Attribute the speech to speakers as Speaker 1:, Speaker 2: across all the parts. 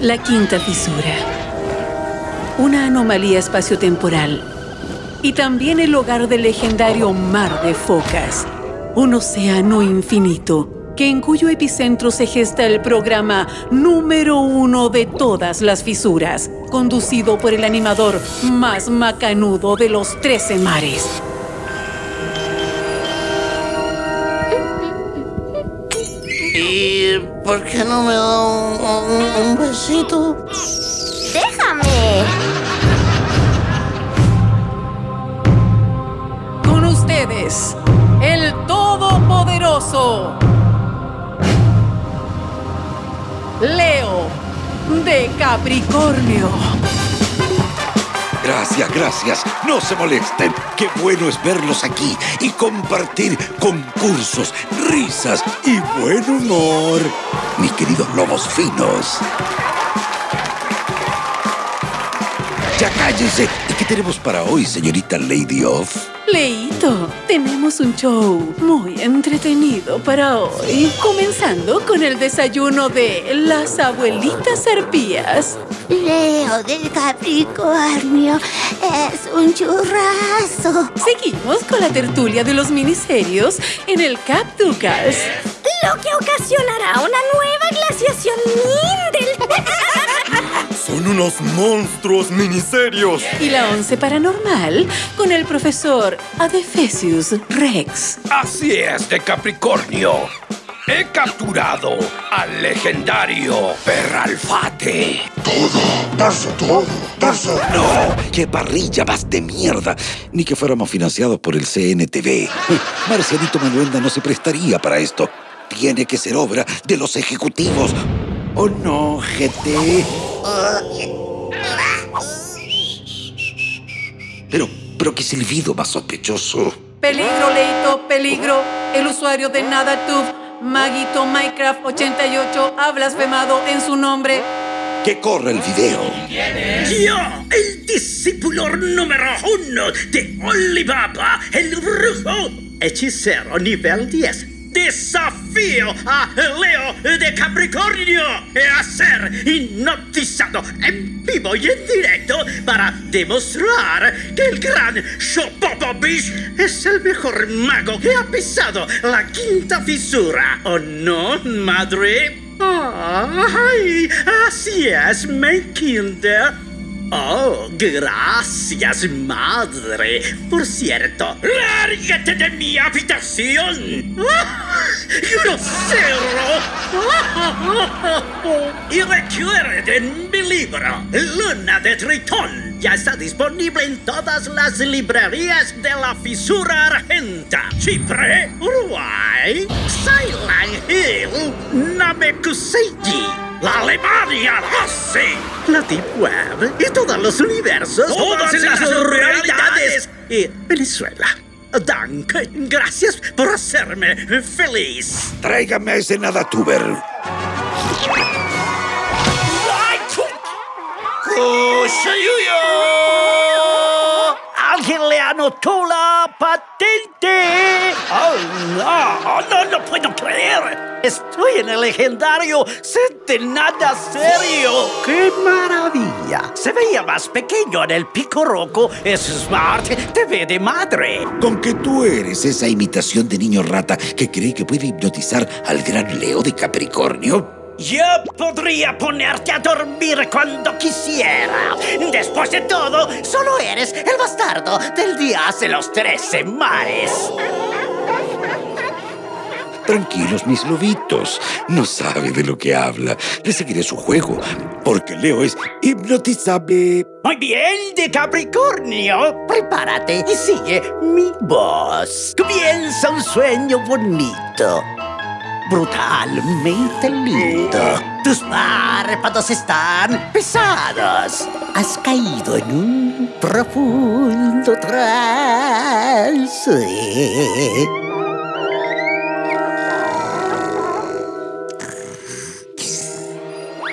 Speaker 1: La quinta fisura. Una anomalía espaciotemporal. Y también el hogar del legendario Mar de Focas. Un océano infinito que en cuyo epicentro se gesta el programa número uno de todas las fisuras, conducido por el animador más macanudo de los trece mares.
Speaker 2: ¿Y por qué no me da un, un- un besito?
Speaker 3: ¡Déjame!
Speaker 1: Con ustedes, el Todopoderoso. Leo de Capricornio.
Speaker 4: Gracias, gracias. No se molesten. Qué bueno es verlos aquí y compartir concursos, risas y buen humor. Mis queridos lobos finos. Ya cállense. ¿Y qué tenemos para hoy, señorita Lady Off?
Speaker 1: Leito, tenemos un show muy entretenido para hoy. Comenzando con el desayuno de las abuelitas arpías.
Speaker 3: Leo del Capricornio es un churrazo.
Speaker 1: Seguimos con la tertulia de los miniserios en el Cap Ducas.
Speaker 3: Lo que ocasionará una
Speaker 5: Unos monstruos miniserios.
Speaker 1: Y la once paranormal con el profesor Adefesius Rex.
Speaker 6: Así es, de Capricornio. He capturado al legendario Perralfate.
Speaker 4: No, qué parrilla más de mierda. Ni que fuéramos financiados por el CNTV. Marcianito Manuelda no se prestaría para esto. Tiene que ser obra de los ejecutivos. ¿O no, GT? Pero, pero qué silbido más sospechoso.
Speaker 1: Peligro, Leito, peligro. El usuario de NadaTube, Maguito Minecraft 88, ha blasfemado en su nombre.
Speaker 4: Que corra el video.
Speaker 7: Yo, el discípulo número uno de Olibaba, el brujo, hechicero nivel 10. Desafío a Leo de Capricornio a ser hipnotizado en vivo y en directo para demostrar que el gran Shopopobish es el mejor mago que ha pisado la quinta fisura. ¿O no, madre? ¡Ay! Así es, mi kinder. Oh, gracias, madre. Por cierto, lárgate de mi habitación. ¡Grosero! Y recuerden mi libro, Luna de Tritón. Ya está disponible en todas las librerías de la fisura argenta. Chipre, Uruguay, Silent Hill, Namekusei. La Alemania nazi, la Deep Web y todos los universos, todas las realidades y Venezuela. Danke, gracias por hacerme feliz.
Speaker 4: Tráigame ese nadatuber.
Speaker 7: ¿Alguien le anotó la patente? ¡Oh, no! ¡No lo puedo creer! Estoy en el legendario set de nada serio. ¡Qué maravilla! Se veía más pequeño en el pico roco. Es Smart TV de madre.
Speaker 4: Con que tú eres esa imitación de niño rata que cree que puede hipnotizar al gran Leo de Capricornio.
Speaker 7: Yo podría ponerte a dormir cuando quisiera. Después de todo, solo eres el bastardo del día de los trece mares.
Speaker 4: Tranquilos, mis lobitos. No sabe de lo que habla. Le seguiré su juego, porque Leo es hipnotizable.
Speaker 7: Muy bien, de Capricornio. Prepárate y sigue mi voz. Comienza un sueño bonito. Brutalmente lindo. Tus párpados están pesados. Has caído en un profundo trance.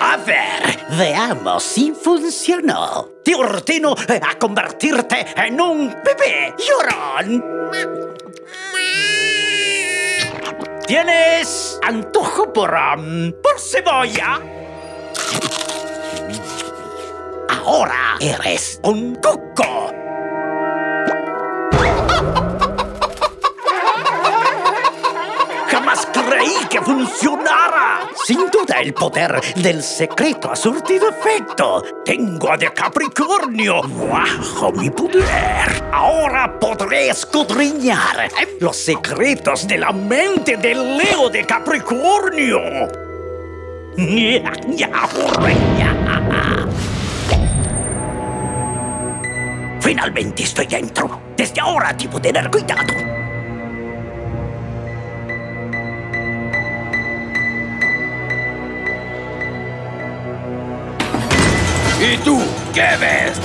Speaker 7: A ver, veamos si funcionó. Te ordeno a convertirte en un bebé llorón. ¿Tienes antojo por, um, por cebolla? Ahora eres un coco. Que funcionara. Sin duda el poder del secreto ha surtido efecto. Tengo a de Capricornio bajo mi poder. Ahora podré escudriñar los secretos de la mente del Leo de Capricornio. Finalmente estoy dentro. Desde ahora debo tener cuidado.
Speaker 6: ¿Y tú qué ves?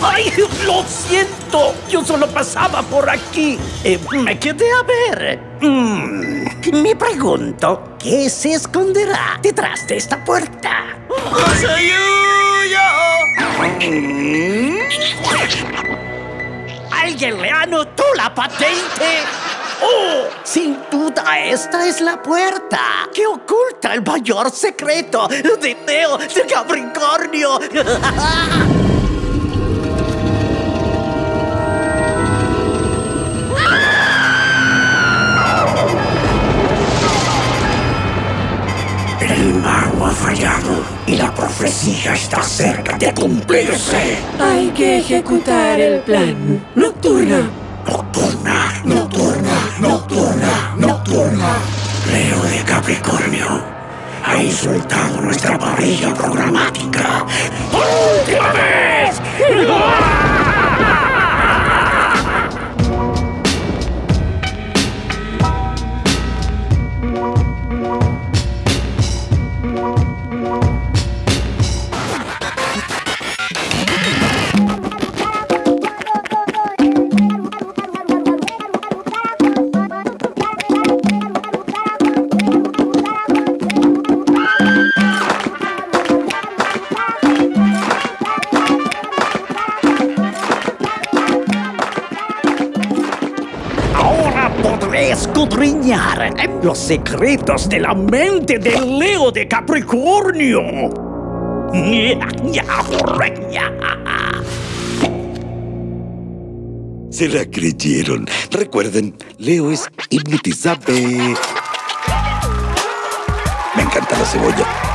Speaker 7: ¡Ay, lo siento! Yo solo pasaba por aquí. Eh, me quedé a ver. Mm, me pregunto, ¿qué se esconderá detrás de esta puerta? ¿Alguien le anotó la patente? ¡Oh! Sin duda, esta es la puerta que oculta el mayor secreto de Teo de Capricornio. El mago ha fallado y la profecía está cerca de cumplirse.
Speaker 1: Hay que ejecutar el plan. Nocturna.
Speaker 7: Podré escudriñar los secretos de la mente del Leo de Capricornio.
Speaker 4: Se la creyeron. Recuerden, Leo es hipnotizable. Me encanta la cebolla.